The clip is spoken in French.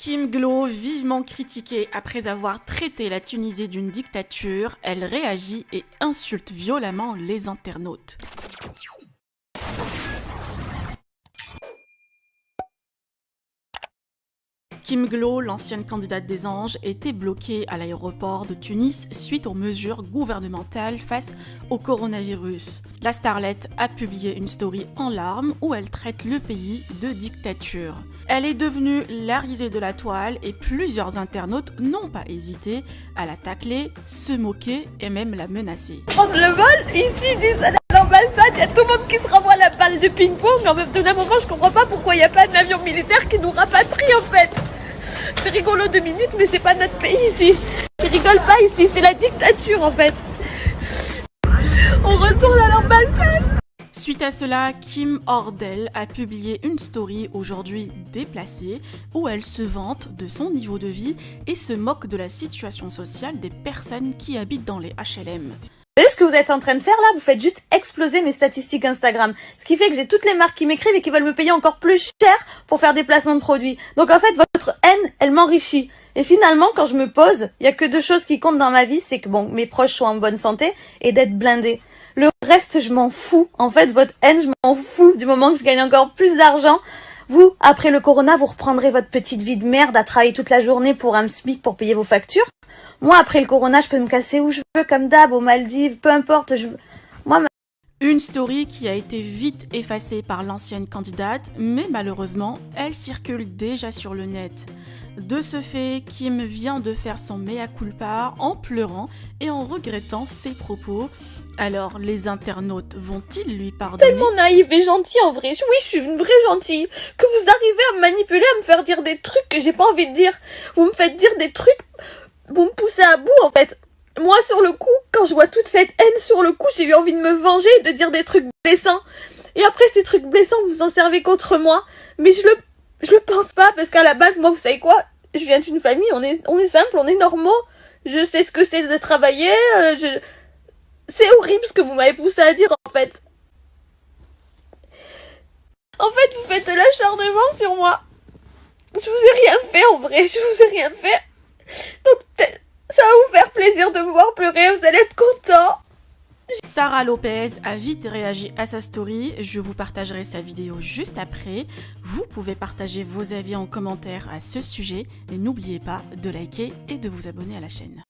Kim Glo, vivement critiquée après avoir traité la Tunisie d'une dictature, elle réagit et insulte violemment les internautes. Kim Glo, l'ancienne candidate des Anges, était bloquée à l'aéroport de Tunis suite aux mesures gouvernementales face au coronavirus. La starlette a publié une story en larmes où elle traite le pays de dictature. Elle est devenue la risée de la toile et plusieurs internautes n'ont pas hésité à la tacler, se moquer et même la menacer. Prendre le vol Ici, disent à l'ambassade, il y a tout le monde qui se renvoie la balle de ping-pong. En même temps, d'un moment, je comprends pas pourquoi il n'y a pas d'avion militaire qui nous rapatrie en fait. C'est rigolo deux minutes, mais c'est pas notre pays ici. Ils rigolent pas ici, c'est la dictature en fait. On retourne à l'ambassade. Suite à cela, Kim Ordel a publié une story aujourd'hui déplacée où elle se vante de son niveau de vie et se moque de la situation sociale des personnes qui habitent dans les HLM. Vous savez ce que vous êtes en train de faire là Vous faites juste exploser mes statistiques Instagram. Ce qui fait que j'ai toutes les marques qui m'écrivent et qui veulent me payer encore plus cher pour faire des placements de produits. Donc en fait, votre haine, elle m'enrichit. Et finalement, quand je me pose, il y a que deux choses qui comptent dans ma vie, c'est que bon, mes proches soient en bonne santé et d'être blindé. Le reste, je m'en fous. En fait, votre haine, je m'en fous du moment que je gagne encore plus d'argent. Vous, après le corona, vous reprendrez votre petite vie de merde à travailler toute la journée pour un SMIC pour payer vos factures. Moi, après le corona, je peux me casser où je veux, comme d'hab, aux Maldives, peu importe. Je... Une story qui a été vite effacée par l'ancienne candidate, mais malheureusement, elle circule déjà sur le net. De ce fait, Kim vient de faire son mea culpa en pleurant et en regrettant ses propos. Alors, les internautes vont-ils lui pardonner? Tellement naïve et gentille en vrai. Oui, je suis une vraie gentille. Que vous arrivez à me manipuler, à me faire dire des trucs que j'ai pas envie de dire. Vous me faites dire des trucs vous me poussez à bout en fait. Moi sur le coup, quand je vois toute cette haine sur le coup, j'ai eu envie de me venger, de dire des trucs blessants. Et après ces trucs blessants, vous en servez contre moi. Mais je le, je le pense pas parce qu'à la base, moi, vous savez quoi? Je viens d'une famille, on est, on est simple, on est normaux. Je sais ce que c'est de travailler. Euh. C'est horrible ce que vous m'avez poussé à dire en fait. En fait, vous faites de l'acharnement sur moi. Je vous ai rien fait en vrai, je vous ai rien fait. Donc ça va vous faire de me voir pleurer, vous allez être content. Sarah Lopez a vite réagi à sa story, je vous partagerai sa vidéo juste après. Vous pouvez partager vos avis en commentaire à ce sujet et n'oubliez pas de liker et de vous abonner à la chaîne.